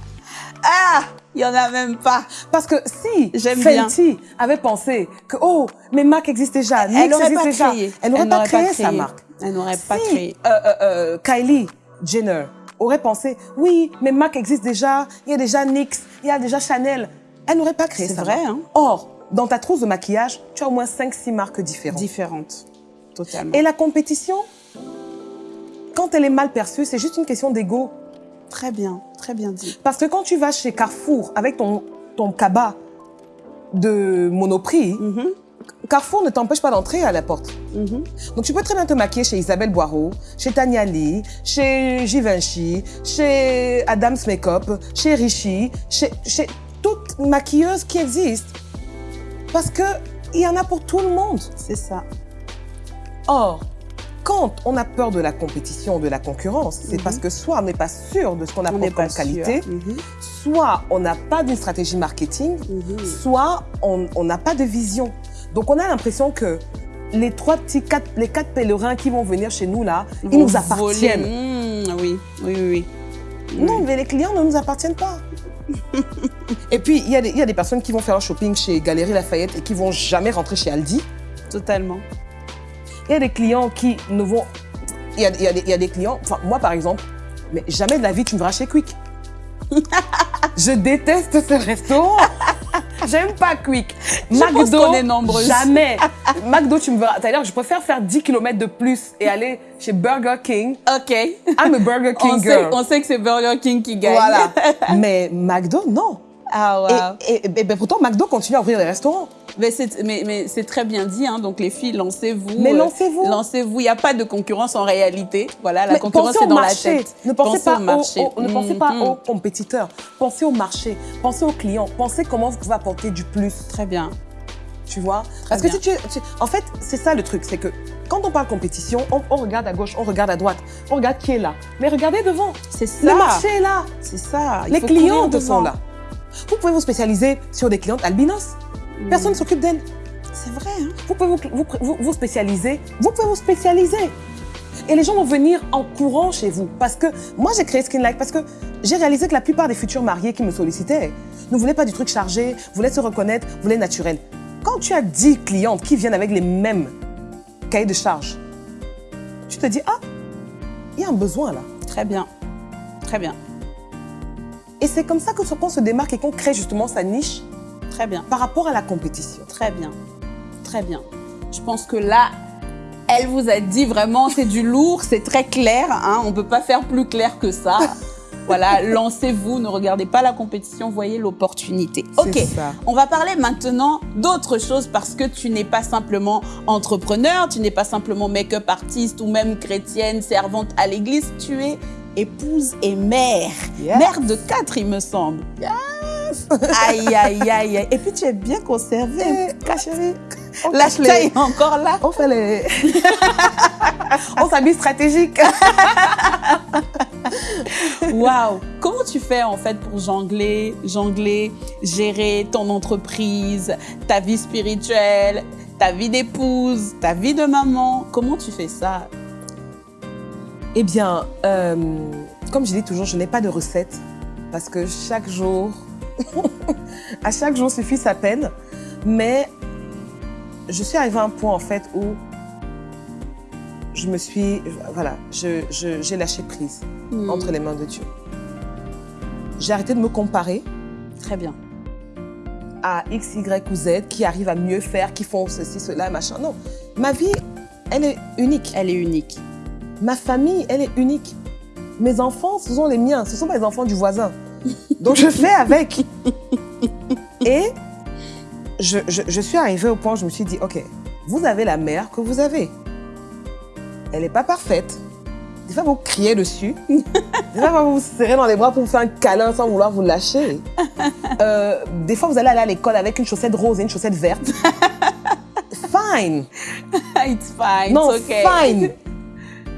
Ah Il y en a même pas. Parce que si J'aime bien. Fenty avait pensé que, oh, mes marques existent déjà, n'aurait existe pas déjà, créé. elle n'aurait pas créé sa marque. Elle n'aurait pas créé. euh, euh, euh, Kylie Jenner aurait pensé, oui, mes marques existent déjà, il y a déjà NYX, il y a déjà Chanel, elle n'aurait pas créé C'est sa vrai, hein. Or, dans ta trousse de maquillage, tu as au moins 5-6 marques différentes. Différente. Totalement. Et la compétition, quand elle est mal perçue, c'est juste une question d'ego. Très bien, très bien dit. Parce que quand tu vas chez Carrefour avec ton, ton cabas de Monoprix, Mhm, Carrefour ne t'empêche pas d'entrer à la porte. mhm. Donc tu peux très bien te maquiller chez Isabelle Boireau, chez Tania Lee, chez Givenchy, chez Adams Makeup, chez Richie, chez, chez toutes maquilleuses qui existent. Parce que il y en a pour tout le monde. C'est ça. Or, quand on a peur de la compétition, de la concurrence, c'est Mhm. parce que soit on n'est pas sûr de ce qu'on On apporte comme qualité. Mhm. soit on n'a pas d'une stratégie marketing, soit on n'a pas de vision. Donc on a l'impression que les trois petits, quatre, les quatre pèlerins qui vont venir chez nous là, ils nous appartiennent. Mmh, oui, oui, oui, oui. Non, mais les clients ne nous appartiennent pas. et puis, il y, a des- il y a des personnes qui vont faire un shopping chez Galerie Lafayette et qui vont jamais rentrer chez Aldi. Totalement. Il y a des clients qui ne vont... Il y a, y des, il y a des clients... Enfin, moi, par exemple, mais jamais de la vie, tu me verras chez Quick. Je déteste ce restaurant. J'aime pas Quick. Je pense qu'on est nombreuses. Jamais. McDo, tu me verras. Que je préfère faire 10 km de plus et aller chez Burger King. OK. I'm a Burger King On sait, girl. on sait que c'est Burger King qui gagne. Voilà. Mais McDo, non. Ah, wow. Et, et- et ben pourtant, McDo continue à ouvrir des restaurants. Mais c'est mais, mais c'est très bien dit, hein. donc les filles, lancez-vous. Mais euh, lancez-vous. Il n'y a pas de concurrence en réalité. Voilà, la Mais concurrence est dans marché. la tête. Ne pensez, pas, au marché. Ne pensez pas Mhm. aux compétiteurs. Pensez au marché. Pensez aux clients. Pensez comment vous pouvez apporter du plus. Très bien. Tu vois? Très Parce que si tu, tu- En fait, c'est ça le truc. C'est que quand on parle compétition, on, on regarde à gauche, on regarde à droite. On regarde qui est là. Mais regardez devant. C'est ça. Le marché est là. C'est ça. Il Les devant. sont là. Vous pouvez vous spécialiser sur des clientes albinos. Mm. Personne ne s'occupe d'elles. C'est vrai. Hein. Vous pouvez vous, vous, vous- spécialiser. Vous pouvez vous spécialiser. Et les gens vont venir en courant chez vous. Parce que moi, j'ai créé Skin Like parce que j'ai réalisé que la plupart des futurs mariés qui me sollicitaient ne voulaient pas du truc chargé, voulaient se reconnaître, voulaient naturel. Quand tu as 10 clientes qui viennent avec les mêmes cahiers de charge, tu te dis, ah, il y a un besoin là. Très bien. Très bien. Et c'est comme ça que qu'on se démarque et qu'on crée justement sa niche Très bien. par rapport à la compétition. Très bien. Très bien. Je pense que là, elle vous a dit vraiment, c'est du lourd, c'est très clair. Hein, on ne peut pas faire plus clair que ça. voilà, lancez-vous, ne regardez pas la compétition, voyez l'opportunité. Ok, ça. on va parler maintenant d'autre chose parce que tu n'es pas simplement entrepreneur, tu n'es pas simplement make-up artiste ou même chrétienne, servante à l'église, tu es épouse et mère. Yes. Mère de quatre, il me semble. Aïe, aïe, aïe, aïe. Et puis tu es bien conservée, chérie. On La cache les- encore là. On fait les... on s'habille stratégique. Waouh Comment tu fais en fait pour jongler, jongler, gérer ton entreprise, ta vie spirituelle, ta vie d'épouse, ta vie de maman? Comment tu fais ça? Eh bien, euh, comme je dis toujours, je n'ai pas de recette parce que chaque jour, à chaque jour suffit sa peine. Mais je suis arrivée à un point en fait où je me suis, voilà, je- je- j'ai lâché prise Hmm, entre les mains de Dieu. J'ai arrêté de me comparer Très bien. à X, Y ou Z qui arrivent à mieux faire, qui font ceci, cela, machin. Non, ma vie, elle est unique. Elle est unique. Ma famille, elle est unique. Mes enfants, ce sont les miens, ce sont pas les enfants du voisin. Donc je fais avec. Et je, je- je suis arrivée au point où je me suis dit, OK, vous avez la mère que vous avez. Elle n'est pas parfaite. Des fois, vous criez dessus. Des fois, vous vous serrez dans les bras pour vous faire un câlin sans vouloir vous lâcher. Euh, des fois, vous allez aller à l'école avec une chaussette rose et une chaussette verte. Fine. It's fine, Non, it's okay. fine.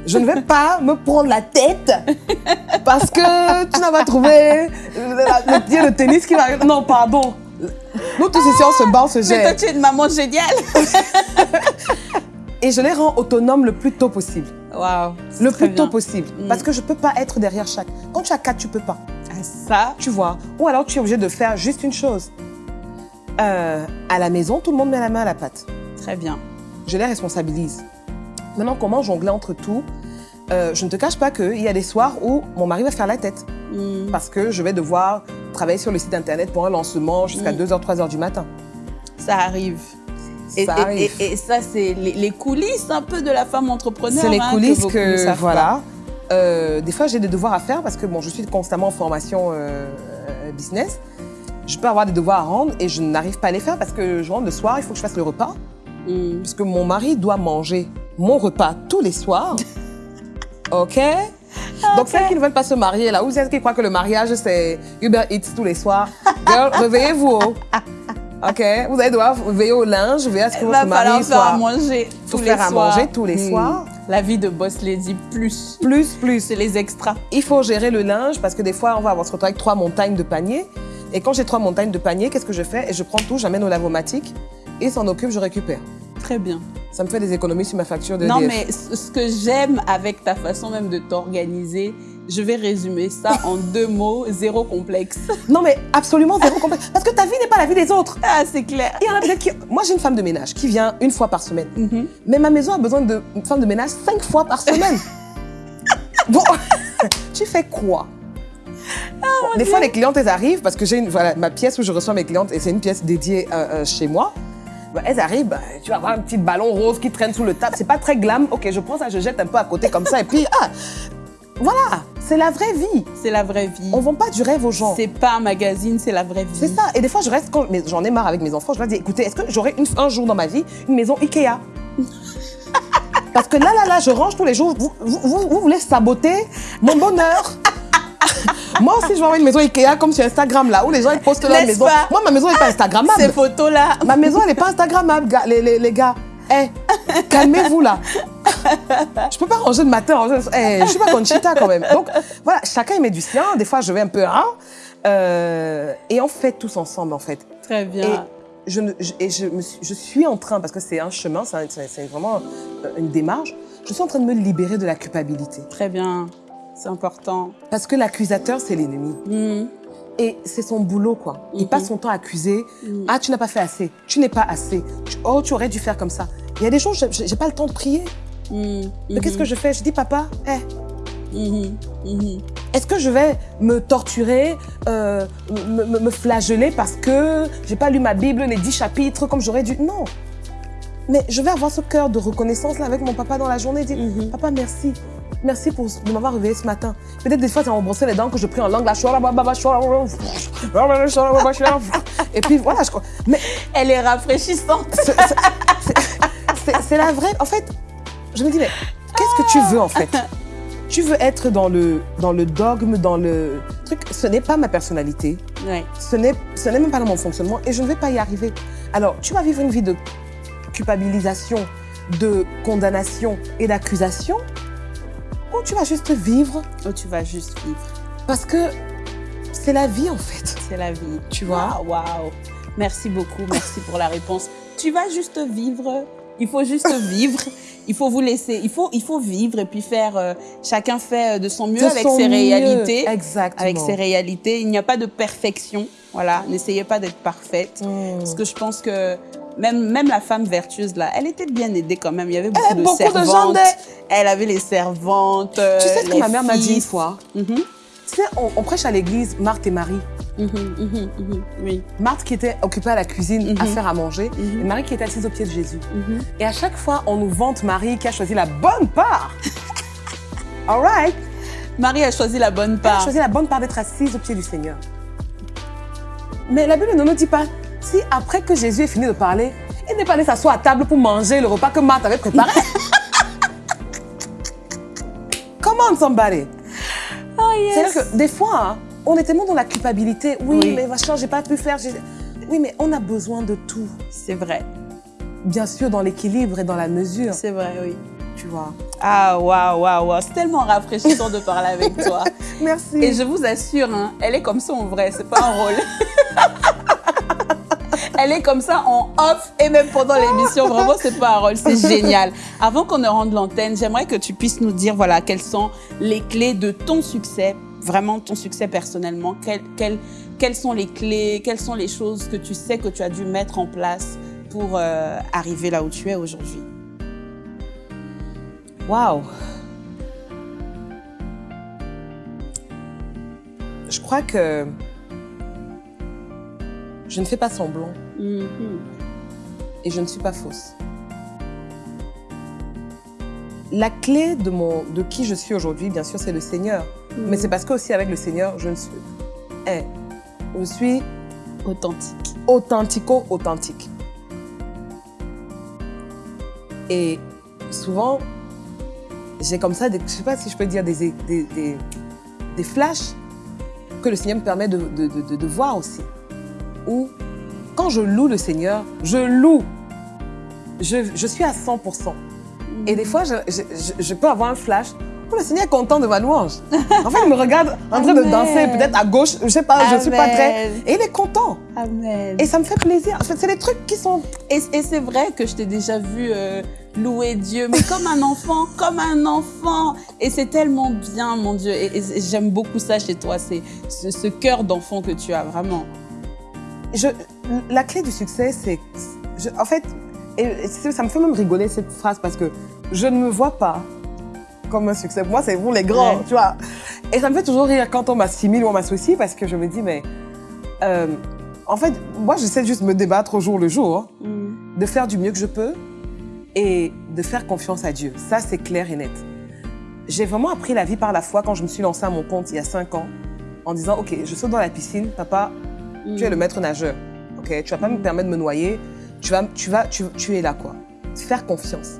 Je ne vais pas me prendre la tête parce que tu n'as pas trouvé le, pied de tennis qui va. Non, pardon. Nous tous ici, on se bat, on se Mais toi, gère. tu es une maman géniale. Et je les rends autonomes le plus tôt possible. Waouh. Le plus tôt possible. Mm. Parce que je ne peux pas être derrière chaque. Quand tu as quatre, tu peux pas. Ah, ça, Tu vois. Ou alors tu es obligé de faire juste une chose. Euh, à la maison, tout le monde met la main à la pâte. très bien. je les responsabilise. Maintenant, comment jongler entre tout Euh, Je ne te cache pas qu'il y a des soirs où mon mari va faire la tête Hmm, parce que je vais devoir travailler sur le site internet pour un lancement jusqu'à Mm. 2h, 3h du matin. Ça arrive. Et, Ça et- et- et ça, c'est les, les coulisses un peu de la femme entrepreneur. C'est les hein, coulisses que, savent voilà. Euh, des fois, j'ai des devoirs à faire parce que bon, je suis constamment en formation euh, business. Je peux avoir des devoirs à rendre et je n'arrive pas à les faire parce que je rentre le soir, il faut que je fasse le repas. pas. Hmm. Parce que mon mari doit manger mon repas tous les soirs. OK? Donc, celles qui ne veulent pas se marier, là, ou celles qui croient que le mariage, c'est Uber Eats tous les soirs. Girl, réveillez-vous. oh. OK? Vous allez devoir veiller au linge, veiller à ce que Il votre va falloir mari faire à soit... manger tous les faire à manger tous les soirs. La vie de boss lady, plus. Plus, plus. C'est les extras. Il faut gérer le linge parce que des fois, on va avoir se retrouver avec trois montagnes de paniers. Et quand j'ai trois montagnes de paniers, qu'est-ce que je fais? Et je prends tout, j'amène au lavomatique et s'en occupe, je récupère. Très bien. Ça me fait des économies sur ma facture de Non, mais ce que j'aime avec ta façon même de t'organiser, je vais résumer ça en deux mots, zéro complexe. Non, mais absolument zéro complexe. Parce que ta vie n'est pas la vie des autres. Ah, c'est clair. Il y en a peut-être qui... Moi, j'ai une femme de ménage qui vient une fois par semaine. Mhm. Mais ma maison a besoin d'une femme de ménage cinq fois par semaine. bon, tu fais quoi? Ah, Bon, Des fois, les clientes, elles arrivent parce que j'ai une, voilà, ma pièce où je reçois mes clientes et c'est une pièce dédiée euh, euh, chez moi. Bah, elles arrivent, bah, tu vas avoir un petit ballon rose qui traîne sous le table. C'est pas très glam. Ok, je prends ça, je jette un peu à côté comme ça et puis, ah, voilà, c'est la vraie vie. C'est la vraie vie. On vend pas du rêve aux gens. C'est pas un magazine, c'est la vraie vie. C'est ça. Et des fois, je reste, quand j'en ai marre avec mes enfants, je leur dis, écoutez, est-ce que j'aurai un jour dans ma vie une maison Ikea? Parce que là, là, là, je range tous les jours. Vous, vous, vous- vous voulez saboter mon bonheur? Moi aussi, je vais avoir une maison Ikea comme sur Instagram, là, où les gens ils postent leur maison. pas? Moi, ma maison n'est pas Instagrammable. Ces photos-là. Ma maison, elle n'est pas Instagrammable, les, les, les gars. Eh, calmez-vous là. Je peux pas ranger le matin. ranger le- Eh, je suis pas Conchita quand même. Donc voilà, chacun il met du sien. Des fois, je vais un peu hein, euh, et on fait tous ensemble en fait. Très Et bien. je, ne- je- et je, me suis, je suis en train, parce que c'est un chemin, c'est vraiment euh, une démarche, je suis en train de me libérer de la culpabilité. Très bien. C'est important. Parce que l'accusateur, c'est l'ennemi. Mhm. Et c'est son boulot, quoi. Il Mhm. passe son temps à accuser. Mhm. Ah, tu n'as pas fait assez. Tu n'es pas assez. Tu- oh, tu aurais dû faire comme ça. Il y a des jours, j'ai pas le temps de prier. Mhm. Mais qu'est-ce que je fais? Je dis, papa, eh, Mhm. Mhm. est-ce que je vais me torturer, euh, me, me- me flageller parce que j'ai pas lu ma Bible, les dix chapitres comme j'aurais dû? Non. Mais je vais avoir ce cœur de reconnaissance là avec mon papa dans la journée. Dire, papa, merci. Merci pour, de m'avoir réveillé ce matin. Peut-être des fois, as brossé les dents que je prie en langue. Là, et puis voilà, je crois. Mais Elle est rafraîchissante. c'est la vraie. En fait, je me dis, mais qu'est-ce que tu veux en fait? Tu veux être dans le, dans le dogme, dans le truc. Ce n'est pas ma personnalité. Ouais. Ce n'est ce n'est même pas dans mon fonctionnement et je ne vais pas y arriver. Alors, tu vas vivre une vie de culpabilisation, de condamnation et d'accusation ou tu vas juste vivre Oh, tu vas juste vivre. parce que c'est la vie en fait. C'est la vie. Tu vois Waouh, waouh. Merci beaucoup. Merci pour la réponse. Tu vas juste vivre. Il faut juste vivre. Il faut vous laisser. Il faut, il faut vivre et puis faire. euh, chacun fait euh, de son mieux De avec son ses mieux. réalités. Exactement. Avec ses réalités. Il n'y a pas de perfection. Voilà. N'essayez pas d'être parfaite. Mm. Parce que je pense que même, même la femme vertueuse, là, elle était bien aidée quand même. Il y avait beaucoup, Eh, de beaucoup de gens servantes. d'aide. elle avait les servantes. euh, Tu sais ce que les ma mère m'a dit une fois? Mhm, Tu sais, on, on prêche à l'église Marthe et Marie. mhm, mhm. Oui. Marthe qui était occupée à la cuisine à faire à manger et Marie qui était assise au pied de Jésus. Et à chaque fois, on nous vante Marie qui a choisi la bonne part. All right. Marie a choisi la bonne Elle a part. choisi la bonne part d'être assise au pied du Seigneur. Mais la Bible ne nous dit pas si après que Jésus ait fini de parler, il n'est pas allé s'asseoir à table pour manger le repas que Marthe avait préparé. Comment somebody? Oh C'est-à-dire que des fois, on est tellement dans la culpabilité. Oui, Oui. mais machin, j'ai pas pu faire. Oui, mais on a besoin de tout. C'est vrai. Bien sûr, dans l'équilibre et dans la mesure, C'est vrai, oui. tu vois. Ah, waouh, waouh, waouh. C'est tellement rafraîchissant de parler avec toi. Merci. Et je vous assure, hein, elle est comme ça en vrai, c'est pas un rôle. elle est comme ça en off et même pendant l'émission. Vraiment, un rôle, c'est génial. Avant qu'on ne rende l'antenne, j'aimerais que tu puisses nous dire, voilà, quelles sont les clés de ton succès, vraiment ton succès personnellement. Quelles sont les clés, quelles sont les choses que tu sais que tu as dû mettre en place pour euh, arriver là où tu es aujourd'hui? Waouh. Je crois que je ne fais pas semblant Mhm. et je ne suis pas fausse. La clé de, mon, de qui je suis aujourd'hui, bien sûr, c'est le Seigneur. Mais c'est parce que aussi avec le Seigneur, je ne suis. Eh, je suis authentique. Authentico-authentique. Et souvent, j'ai comme ça, des, je sais pas si je peux dire, des, des, des, des flashs que le Seigneur me permet de, de, de, de voir aussi. Où, quand je loue le Seigneur, je loue. Je, je suis à 100%. Et des fois, je, je- je- je peux avoir un flash. Oh, le Seigneur est content de ma louange. En fait, il me regarde en train de Amen. danser, peut-être à gauche, je sais pas, je suis pas très. Amen. Et il est content. Amen. Et ça me fait plaisir. En fait, c'est des trucs qui sont. Et, et c'est vrai que je t'ai déjà vu euh, louer Dieu, mais comme un enfant, comme un enfant. Et c'est tellement bien, mon Dieu. Et, et j'aime beaucoup ça chez toi, c'est ce, ce cœur d'enfant que tu as, vraiment. Je, la clé du succès, c'est. En fait, et, ça me fait même rigoler cette phrase parce que je ne me vois pas comme un succès. Moi, c'est vous les grands, Ouais. tu vois. Et ça me fait toujours rire quand on m'assimile ou on m'associe parce que je me dis, mais. euh, en fait, moi, j'essaie juste de me débattre au jour le jour, Mm. de faire du mieux que je peux et de faire confiance à Dieu. Ça, c'est clair et net. J'ai vraiment appris la vie par la foi quand je me suis lancée à mon compte il y a cinq ans en disant, OK, je saute dans la piscine, papa, tu es le maître nageur. Ok, tu vas pas me permettre de me noyer. Tu vas, tu vas, tu, tu es là quoi. Faire confiance.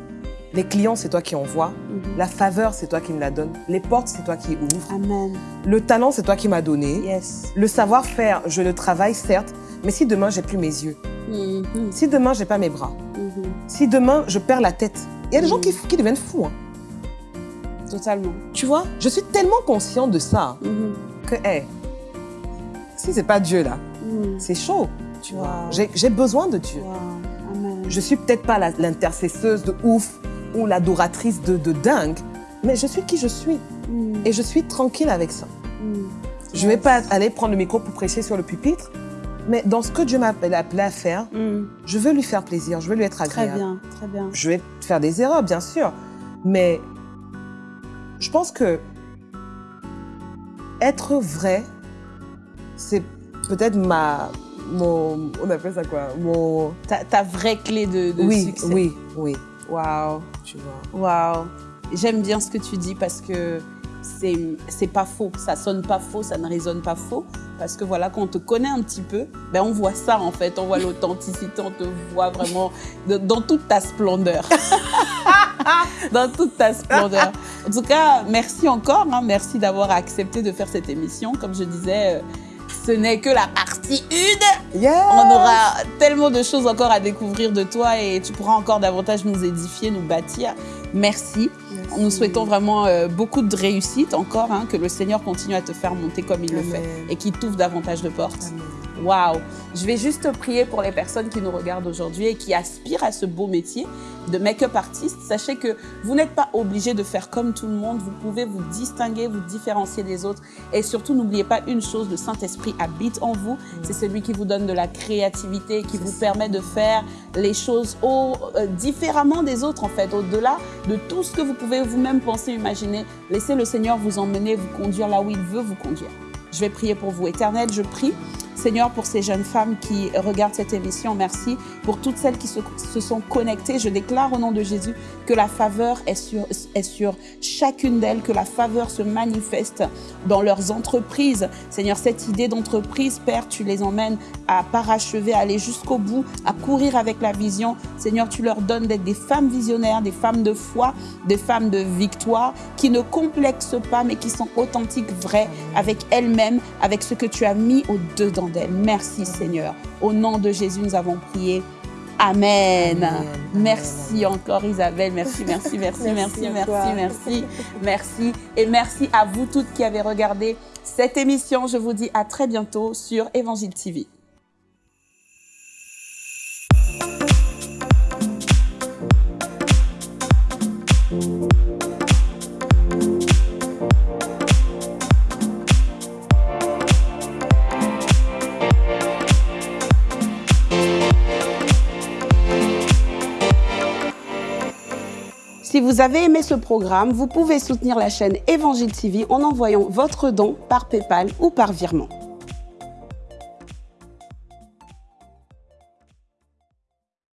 Les clients, c'est toi qui envoies. Mhm. La faveur, c'est toi qui me la donne. Les portes, c'est toi qui ouvres. Amen. Le talent, c'est toi qui m'as donné. Yes. Le savoir-faire, je le travaille certes, mais si demain j'ai plus mes yeux, Mhm. si demain j'ai pas mes bras, Mhm. si demain je perds la tête, il y a des gens qui, qui deviennent fous. hein. Totalement. Tu vois, je suis tellement conscient de ça que, hé, si c'est pas Dieu là, Mhm. c'est chaud. Tu vois, Wow. j'ai j'ai besoin de Dieu. Wow. Amen. Je suis peut-être pas l'intercesseuse de ouf ou l'adoratrice de, de dingue, mais je suis qui je suis Mhm. et je suis tranquille avec ça. Mhm. Je vais pas aller prendre le micro pour prêcher sur le pupitre, mais dans ce que Dieu m'a appelé à faire, je veux lui faire plaisir, je veux lui être Très agréable. bien, très bien. Je vais faire des erreurs, bien sûr, mais je pense que être vrai, c'est peut-être ma mon on appelle ça quoi mon Ta, ta vraie clé de, de oui succès. oui oui Waouh. tu vois Waouh. J'aime bien ce que tu dis parce que c'est c'est pas faux. Ça sonne pas faux, ça ne résonne pas faux. Parce que voilà, quand on te connaît un petit peu, ben on voit ça en fait. On voit l'authenticité, on te voit vraiment de- dans toute ta splendeur. dans toute ta splendeur. En tout cas, merci encore. hein. Merci d'avoir accepté de faire cette émission. Comme je disais, euh, ce n'est que la partie 1. Yeah. On aura tellement de choses encore à découvrir de toi et tu pourras encore davantage nous édifier, nous bâtir. Merci. Nous souhaitons vraiment euh, beaucoup de réussite encore, hein, que le Seigneur continue à te faire monter comme il le fait et qu'il t'ouvre davantage de portes. Waouh Je vais juste prier pour les personnes qui nous regardent aujourd'hui et qui aspirent à ce beau métier de make-up artiste. Sachez que vous n'êtes pas obligé de faire comme tout le monde. Vous pouvez vous distinguer, vous différencier des autres. Et surtout, n'oubliez pas une chose, le Saint-Esprit habite en vous. C'est celui qui vous donne de la créativité, qui vous permet de faire les choses au- euh, différemment des autres, en fait, au-delà de tout ce que vous pouvez vous-même penser, imaginer. Laissez le Seigneur vous emmener, vous conduire là où il veut vous conduire. Je vais prier pour vous. Éternel, je prie, Seigneur, pour ces jeunes femmes qui regardent cette émission. Merci pour toutes celles qui se, sont connectées. Je déclare au nom de Jésus que la faveur est sur, est sur chacune d'elles, que la faveur se manifeste dans leurs entreprises. Seigneur, cette idée d'entreprise, Père, tu les emmènes à parachever, à aller jusqu'au bout, à courir avec la vision. Seigneur, tu leur donnes d'être des femmes visionnaires, des femmes de foi, des femmes de victoire, qui ne complexent pas, mais qui sont authentiques, vraies, avec elles-mêmes, avec ce que tu as mis au-dedans Merci, Seigneur. Au nom de Jésus, nous avons prié. Amen. Amen. Merci encore Isabelle. Merci, merci, merci, merci, Merci merci, merci. Et merci à vous toutes qui avez regardé cette émission. Je vous dis à très bientôt sur Évangile TV. Si vous avez aimé ce programme, vous pouvez soutenir la chaîne Évangile TV en envoyant votre don par PayPal ou par virement.